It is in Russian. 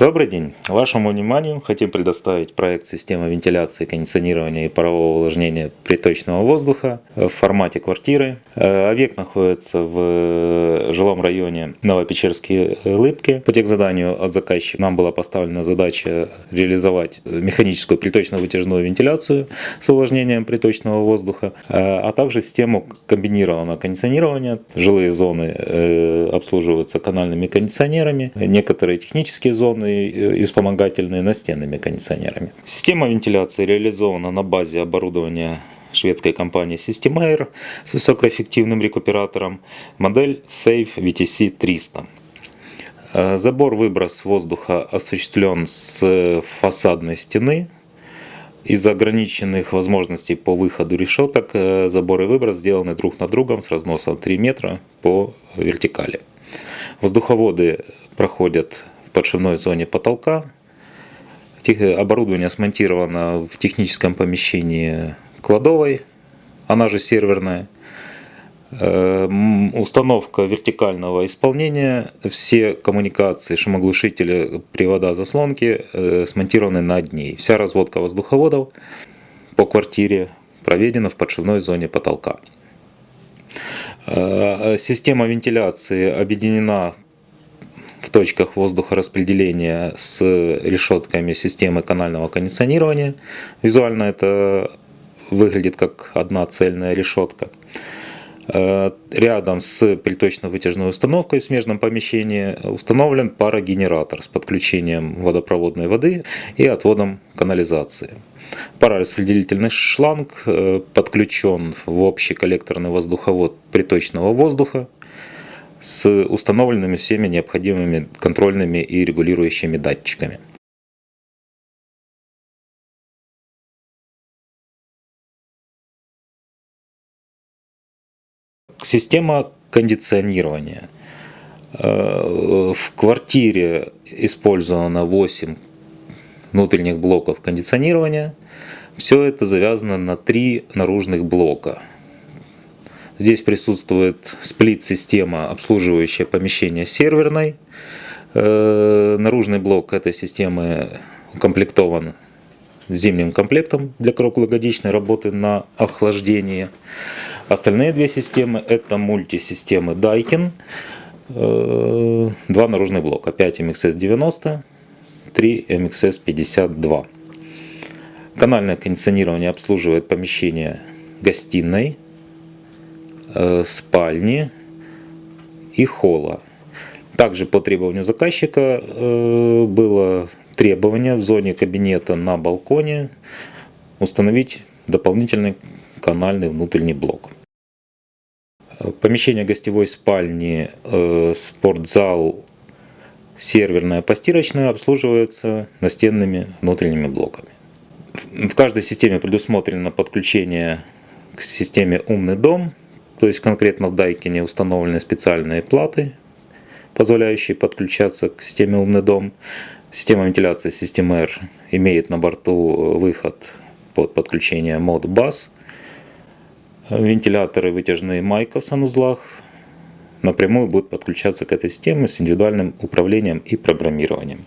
Добрый день! Вашему вниманию хотим предоставить проект системы вентиляции, кондиционирования и парового увлажнения приточного воздуха в формате квартиры. Э, объект находится в жилом районе Новопечерские Лыбки. По техзаданию от заказчика нам была поставлена задача реализовать механическую приточно-вытяжную вентиляцию с увлажнением приточного воздуха, э, а также систему комбинированного кондиционирования. Жилые зоны э, обслуживаются канальными кондиционерами, некоторые технические зоны и вспомогательные настенными кондиционерами. Система вентиляции реализована на базе оборудования шведской компании Systemair с высокоэффективным рекуператором, модель Safe VTC 300. Забор-выброс воздуха осуществлен с фасадной стены. Из-за ограниченных возможностей по выходу решеток э, забор и выброс сделаны друг над другом с разносом 3 метра по вертикали. Воздуховоды проходят подшивной зоне потолка. Оборудование смонтировано в техническом помещении кладовой, она же серверная. Э, установка вертикального исполнения, все коммуникации, шумоглушители, привода, заслонки э, смонтированы над ней. Вся разводка воздуховодов по квартире проведена в подшивной зоне потолка. Э, система вентиляции объединена в точках воздухораспределения с решетками системы канального кондиционирования. Визуально это выглядит как одна цельная решетка. Э, рядом с приточно-вытяжной установкой в смежном помещении установлен парогенератор с подключением водопроводной воды и отводом канализации. Парораспределительный шланг э, подключен в общий коллекторный воздуховод приточного воздуха с установленными всеми необходимыми контрольными и регулирующими датчиками. Система кондиционирования. Э, в квартире использовано 8 внутренних блоков кондиционирования. Все это завязано на три наружных блока. Здесь присутствует сплит-система, обслуживающая помещение серверной. Э, наружный блок этой системы укомплектован зимним комплектом для круглогодичной работы на охлаждение. Остальные две системы это мультисистемы Daikin. Э, два наружных блока, 5 MXS 90, 3 MXS 52. Канальное кондиционирование обслуживает помещение гостиной, спальни и холла. Также по требованию заказчика э, было требование в зоне кабинета на балконе установить дополнительный канальный внутренний блок. Помещение гостевой спальни, э, спортзал, серверная постирочная обслуживается настенными внутренними блоками. В каждой системе предусмотрено подключение к системе «Умный дом» То есть конкретно в Дайкине установлены специальные платы, позволяющие подключаться к системе «Умный дом». Система вентиляции системы R имеет на борту выход под подключение Modbus. Вентиляторы вытяжные майка в санузлах напрямую будут подключаться к этой системе с индивидуальным управлением и программированием.